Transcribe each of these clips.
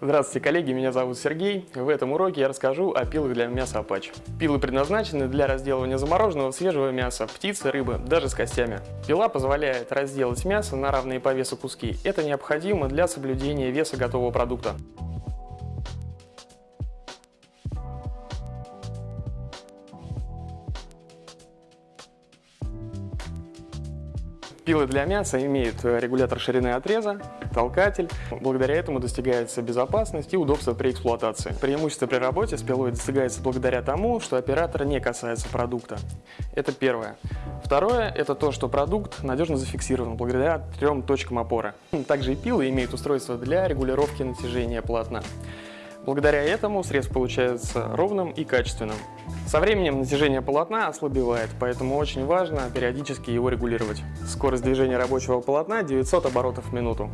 Здравствуйте, коллеги, меня зовут Сергей. В этом уроке я расскажу о пилах для мяса Apache. Пилы предназначены для разделывания замороженного свежего мяса, птицы, рыбы, даже с костями. Пила позволяет разделать мясо на равные по весу куски. Это необходимо для соблюдения веса готового продукта. Пилы для мяса имеют регулятор ширины отреза, толкатель. Благодаря этому достигается безопасность и удобство при эксплуатации. Преимущество при работе с пилой достигается благодаря тому, что оператор не касается продукта. Это первое. Второе – это то, что продукт надежно зафиксирован благодаря трем точкам опоры. Также и пилы имеют устройство для регулировки натяжения полотна. Благодаря этому срез получается ровным и качественным. Со временем натяжение полотна ослабевает, поэтому очень важно периодически его регулировать. Скорость движения рабочего полотна 900 оборотов в минуту.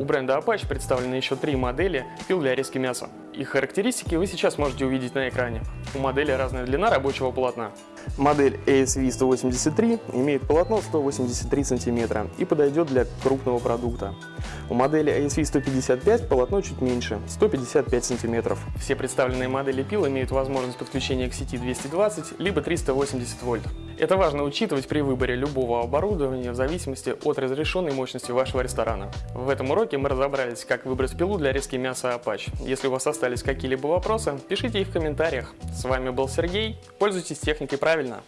У бренда Apache представлены еще три модели пил для резки мяса. Их характеристики вы сейчас можете увидеть на экране. У модели разная длина рабочего полотна. Модель ASV 183 имеет полотно 183 см и подойдет для крупного продукта. У модели ASV 155 полотно чуть меньше, 155 см. Все представленные модели пил имеют возможность подключения к сети 220 либо 380 вольт. Это важно учитывать при выборе любого оборудования в зависимости от разрешенной мощности вашего ресторана. В этом уроке мы разобрались, как выбрать пилу для резки мяса Apache. Если у вас остались какие-либо вопросы, пишите их в комментариях. С вами был Сергей. Пользуйтесь техникой правильно.